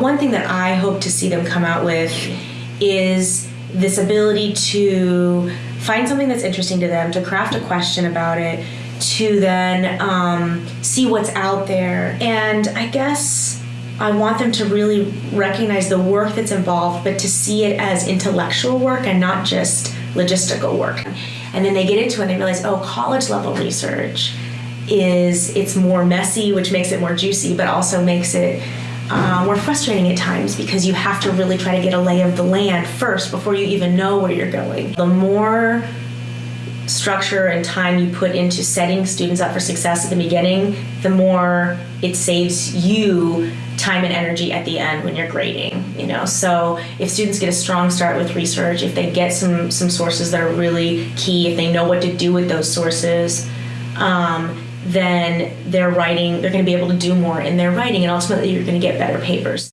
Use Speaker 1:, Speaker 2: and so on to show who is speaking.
Speaker 1: One thing that I hope to see them come out with is this ability to find something that's interesting to them, to craft a question about it, to then um, see what's out there. And I guess I want them to really recognize the work that's involved, but to see it as intellectual work and not just logistical work. And then they get into it and they realize, oh, college level research is it's more messy, which makes it more juicy, but also makes it more frustrating at times because you have to really try to get a lay of the land first before you even know where you're going. The more structure and time you put into setting students up for success at the beginning, the more it saves you time and energy at the end when you're grading you know so if students get a strong start with research if they get some some sources that are really key if they know what to do with those sources um, then they're writing they're going to be able to do more in their writing and ultimately you're going to get better papers